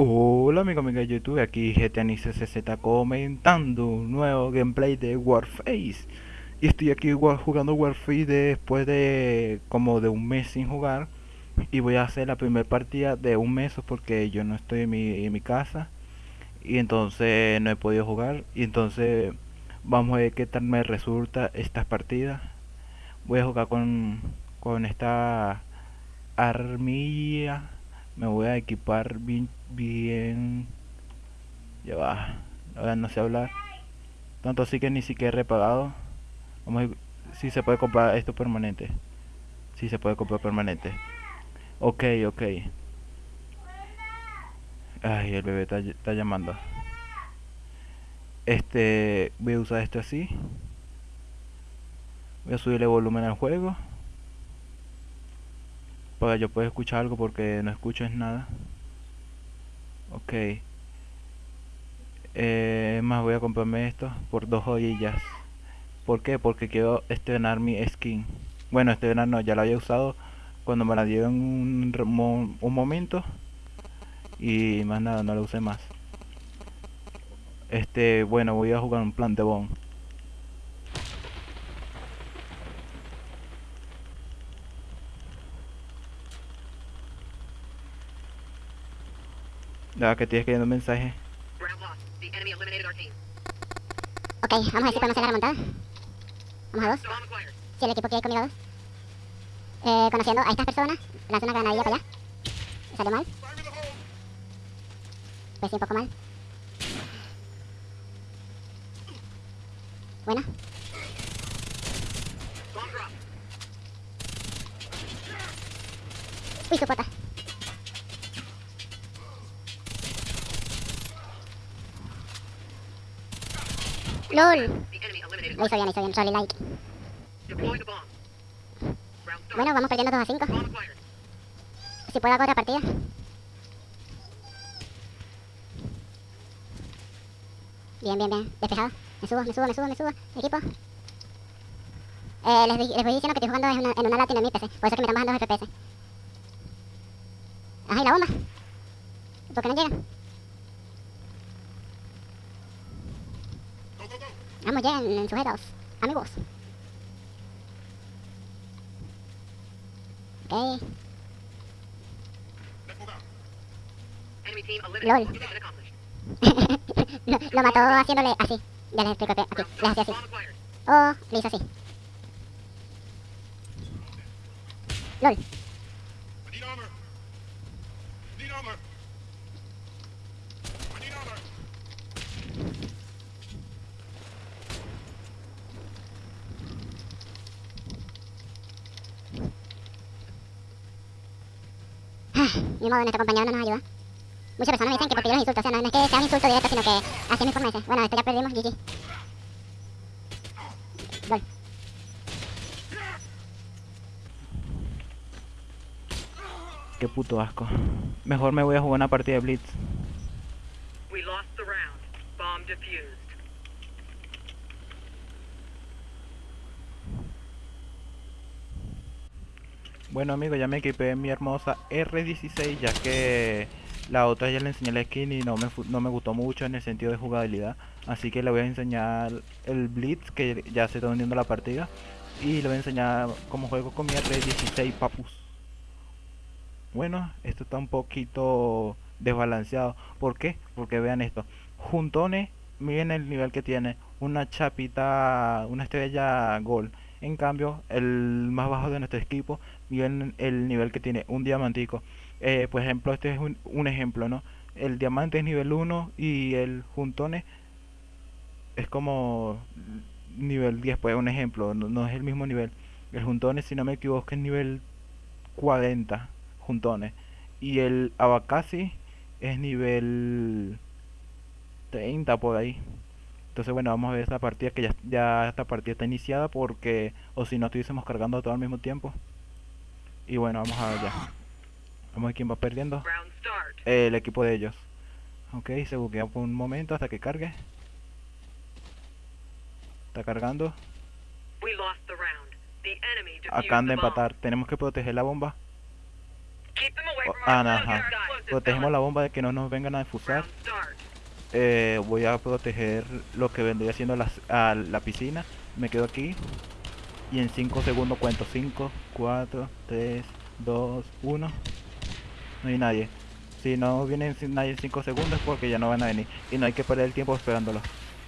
Hola amigo amiga de YouTube, aquí GTNICCZ comentando un nuevo gameplay de Warface. Y estoy aquí jugando Warface después de como de un mes sin jugar. Y voy a hacer la primera partida de un mes porque yo no estoy en mi, en mi casa. Y entonces no he podido jugar. Y entonces vamos a ver qué tal me resulta estas partidas Voy a jugar con, con esta armilla me voy a equipar bien bien. Ya va ahora no sé hablar. Tanto así que ni siquiera he repagado. Vamos a si se puede comprar esto permanente. Si se puede comprar permanente. Ok ok. Ay el bebé está, está llamando. Este voy a usar esto así. Voy a subirle volumen al juego para yo pueda escuchar algo porque no escucho nada. Ok. Eh, más voy a comprarme esto por dos joyillas. ¿por qué? porque quiero estrenar mi skin. Bueno estrenar no, ya la había usado cuando me la dieron un, un momento. Y más nada, no la usé más. Este, bueno, voy a jugar un plan de bomb Ya que estoy escribiendo un mensaje. Ok, vamos a ver si podemos hacer la remontada. Vamos a dos. Si el equipo quiere ir conmigo a dos. Eh, conociendo a estas personas, lanzo una granadilla para allá. Salió mal. Pues sí, un poco mal. Buena. Uy, su. LOL. Lo hizo bien, lo hizo bien. Sorry, like. Bueno, vamos perdiendo 2 a 5. Si puedo hago otra partida. Bien, bien, bien. Despejado. Me subo, me subo, me subo, me subo. Equipo. Eh, les, les voy diciendo que estoy jugando en una, en una latina en mi PC. Por eso es que me están bajando los FPS. Ajá, ¿y la bomba? ¿Por qué no llegan? Vamos ya en, sujetos, amigos. Ok. LOL. lo, lo mató haciéndole así. Ya les explico aquí. Les hacía así. Oh, le hizo así. LOL. Ni modo, nuestro compañero no nos ayuda. Muchas personas me dicen que porque yo los insulto, o sea, no, es que sea un insulto directo, sino que así me informe Bueno, esto ya perdimos, GG. Gol. Qué puto asco. Mejor me voy a jugar una partida de Blitz. We lost the round. Bomb defused. Bueno amigos, ya me equipé mi hermosa R16 ya que la otra ya le enseñé la skin y no me, no me gustó mucho en el sentido de jugabilidad. Así que le voy a enseñar el Blitz que ya se está uniendo la partida. Y le voy a enseñar cómo juego con mi R16 papus. Bueno, esto está un poquito desbalanceado. ¿Por qué? Porque vean esto. Juntones, miren el nivel que tiene. Una chapita, una estrella gol. En cambio, el más bajo de nuestro equipo, miren el nivel que tiene, un diamantico. Eh, por ejemplo, este es un, ejemplo, ¿no? El diamante es nivel 1 y el juntones es como nivel 10, pues un ejemplo, no, es el mismo nivel. El juntones, si no me equivoco, es nivel 40 juntones. Y el abacasi es nivel 30 por ahí. Entonces bueno, vamos a ver esta partida que ya, ya esta partida está iniciada porque o si no estuviésemos cargando todo al mismo tiempo. Y bueno, vamos a ver ya. Vamos a ver quién va perdiendo. el equipo de ellos. Ok, se buquea por un momento hasta que cargue. Está cargando. Acá han de empatar. Tenemos que proteger la bomba. Oh, ah, no, protegemos la bomba de que no nos vengan a defusar. Eh, voy a proteger lo que vendría siendo las- a la piscina. Me quedo aquí. Y en 5 segundos cuento. 5, 4, 3, 2, 1. No hay nadie. Si no viene nadie en 5 segundos porque ya no van a venir. Y no hay que perder el tiempo esperándolo.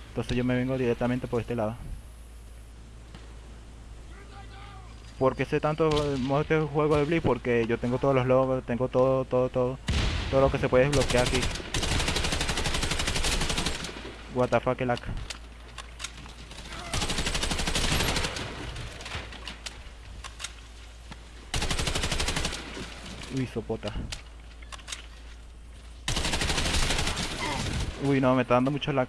Entonces yo me vengo directamente por este lado. Porque sé tanto modo este juego de Blitz porque yo tengo todos los logros, tengo todo, todo, todo. Todo lo que se puede desbloquear aquí. What the fuck, lag. Uy, sopota. Uy, no, me está dando mucho lag.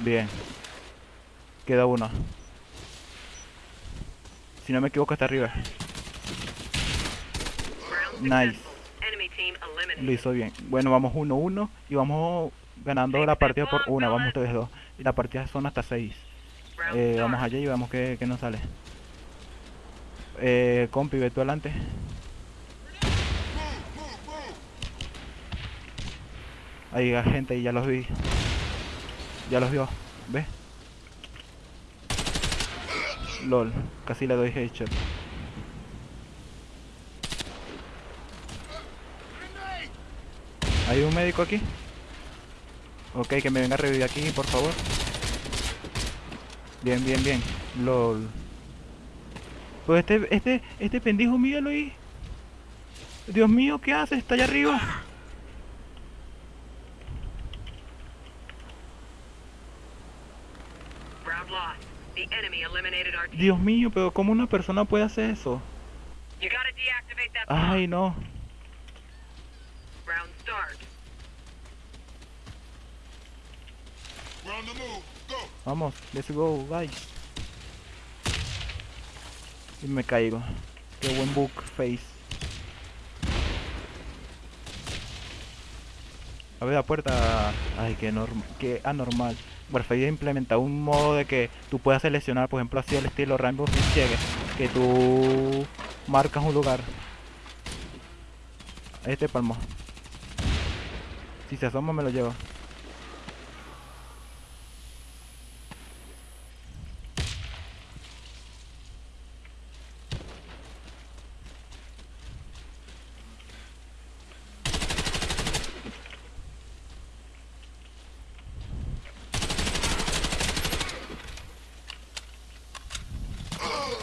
Bien. Queda uno. Si no me equivoco, está arriba. Nice. Lo hizo bien. Bueno, vamos 1-1 y vamos ganando la partida por una. Vamos ustedes dos. Y la partida son hasta 6. Round Eh, vamos allá y vemos qué, qué nos sale. Eh, compi, ve tú adelante. Ahí hay gente y ya los vi. Ya los vio. ¿Ves? LOL. Casi le doy headshot. ¿Hay un médico aquí? Ok, que me venga a revivir aquí, por favor. Bien, bien, bien. LOL. Pues este, este, este pendejo, míralo ahí. Dios mío, ¿qué hace? Está allá arriba. Dios mío, pero ¿cómo una persona puede hacer eso? Ay, no. Round start. We're on the move. Go. Vamos, let's go, guys. Y me caigo. Qué buen book face. A ver la puerta. Ay, qué, qué anormal. Warfare ha implementado un modo de que tú puedas seleccionar, por ejemplo, así el estilo Rainbow Six que tú marcas un lugar. Este palmo. Si se asoma me lo llevo.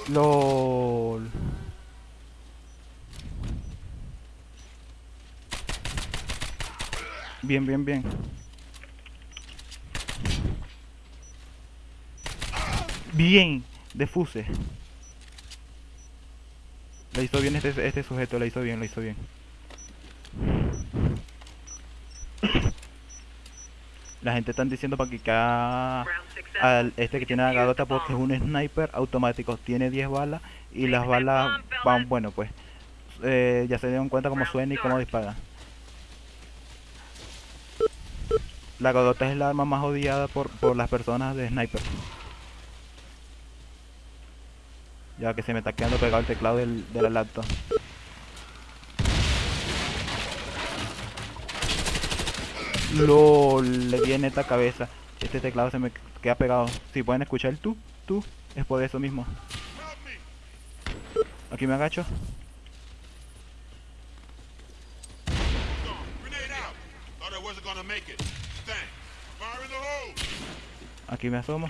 LOL. Bien, bien, bien. Bien, defuse. Lo hizo bien este, este sujeto, lo hizo bien, lo hizo bien. La gente están diciendo para que cada este que tiene la garota porque es bomb. un sniper automático, tiene 10 balas y las balas van, bueno pues, eh, ya se dieron cuenta cómo suena y cómo dispara. La garota es la arma más odiada por, por las personas de sniper. Ya que se me está quedando pegado el teclado del, de la laptop. LOL, le viene esta cabeza. Este teclado se me queda pegado. Si pueden escuchar el tú, tú, es por eso mismo. Aquí me agacho. Aquí me asomo.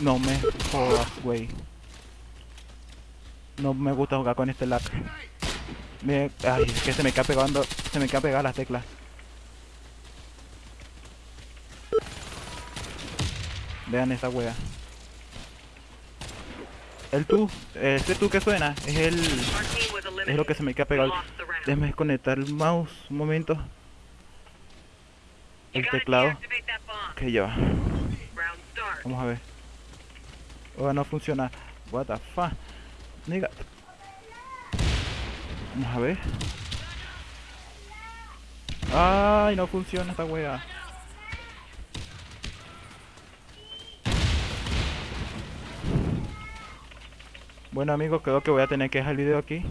No me jodas, güey. No me gusta jugar con este lag. Me, ay, es que se me queda pegando, se me queda pegada las teclas. Vean esa wea. El tú, este tú que suena, es el, es lo que se me queda pegado. Déjame desconectar el mouse un momento. El teclado que lleva. Vamos a ver. Oh, no funciona. What the fuck. Nigga. Vamos a ver. Ay, no funciona esta wea. Bueno amigos, creo que voy a tener que dejar el video aquí.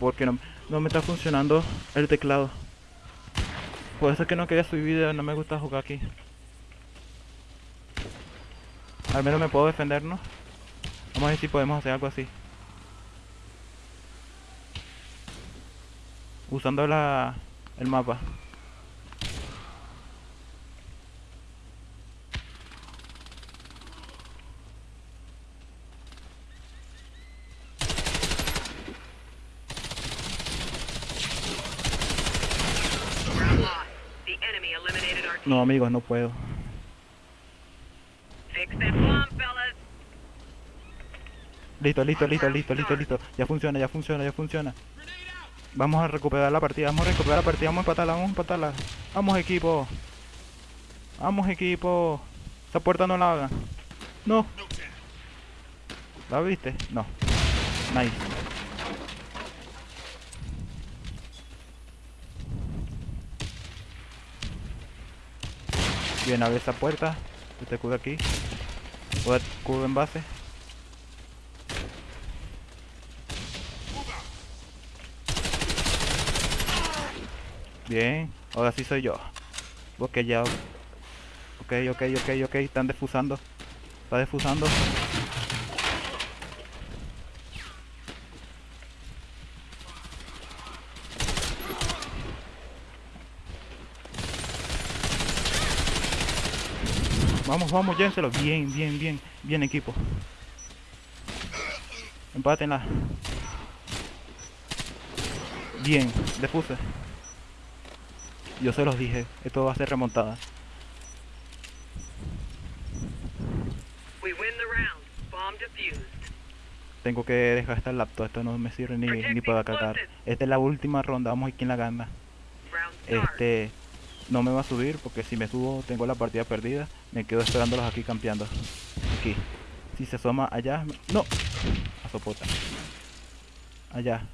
Porque no, no me está funcionando el teclado. Por eso es que no quería subir video, no me gusta jugar aquí. Al menos me puedo defender, ¿no? Vamos a ver si podemos hacer algo así. Usando la, el mapa. Round lost. The enemy eliminated our team. No amigos, no puedo. Listo, listo, listo, listo, listo, listo. Ya funciona, ya funciona, ya funciona. Vamos a recuperar la partida, vamos a recuperar la partida, vamos a empatarla, vamos a empatarla. Vamos equipo. Vamos equipo. Esa puerta no la hagan. No. ¿La viste? No. Nice. Bien, abre esa puerta. Este cubo aquí. Cubo en base. Bien, ahora sí soy yo. Ok, ya. Ok, ok, ok, ok. Están defusando. Está defusando. Vamos, vamos, llévenselo. Bien, bien, bien. Bien, equipo. Empátenla. Bien, defuse. Yo se los dije, esto va a ser remontada. We win the round. Bomb defused. Tengo que dejar esta laptop, esto no me sirve ni, ni para cagar. Esta es la última ronda, vamos a ver quién la gana. Este, no me va a subir porque si me subo tengo la partida perdida. Me quedo esperándolos aquí campeando. Aquí. Si se asoma allá, no. A sopota. Allá.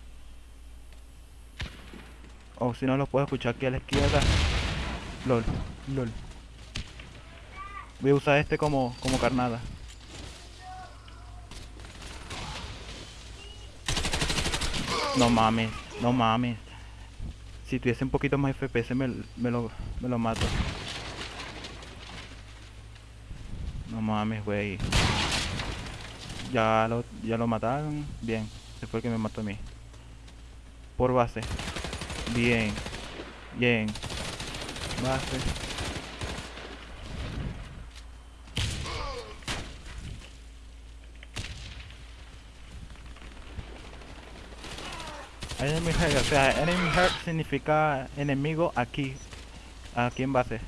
O si no los puedo escuchar aquí a la izquierda. LOL, LOL. Voy a usar este como, como carnada. No mames, no mames. Si tuviese un poquito más FPS me, me lo, me lo mato. No mames, güey. Ya lo, ya lo mataron. Bien. Ese fue el que me mató a mí. Por base. Bien. Bien. Base. Enemy hurt, o sea, enemy hurt significa enemigo aquí. Aquí en base.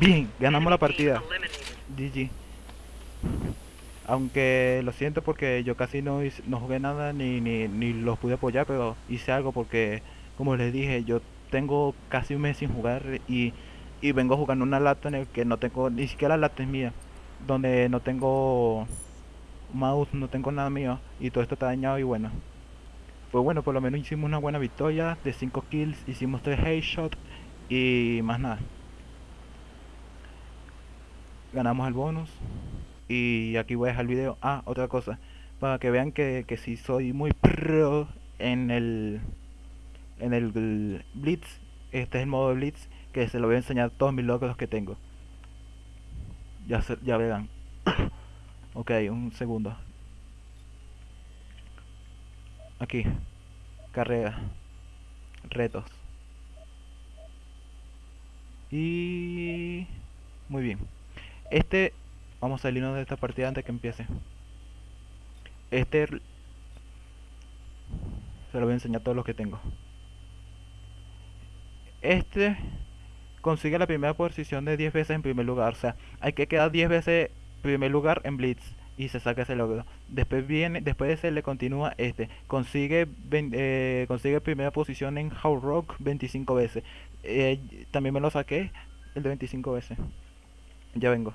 Bien, ganamos la partida. GG. Aunque lo siento porque yo casi no, no jugué nada ni, ni, ni los pude apoyar, pero hice algo porque, como les dije, yo tengo casi un mes sin jugar y, y vengo jugando una laptop en el que no tengo, ni siquiera la laptop es mía, donde no tengo mouse, no tengo nada mío y todo esto está dañado y bueno. Pues bueno, por lo menos hicimos una buena victoria de 5 kills, hicimos 3 headshots y más nada. Ganamos el bonus. Y aquí voy a dejar el video. Ah, otra cosa. Para que vean que, que si soy muy pro en el en el Blitz. Este es el modo Blitz. Que se lo voy a enseñar todos mis logros que tengo. Ya, se- ya verán. Ok, un segundo. Aquí. Carrera. Retos. Y... Muy bien. Este... Vamos a salirnos de esta partida antes que empiece. Este... Se lo voy a enseñar todos los que tengo. Este... Consigue la primera posición de 10 veces en primer lugar. O sea, hay que quedar 10 veces primer lugar en Blitz. Y se saca ese logro. Después viene, después de ese le continúa este. Consigue, eh, consigue primera posición en How Rock 25 veces. Eh, también me lo saqué el de 25 veces. Ya vengo.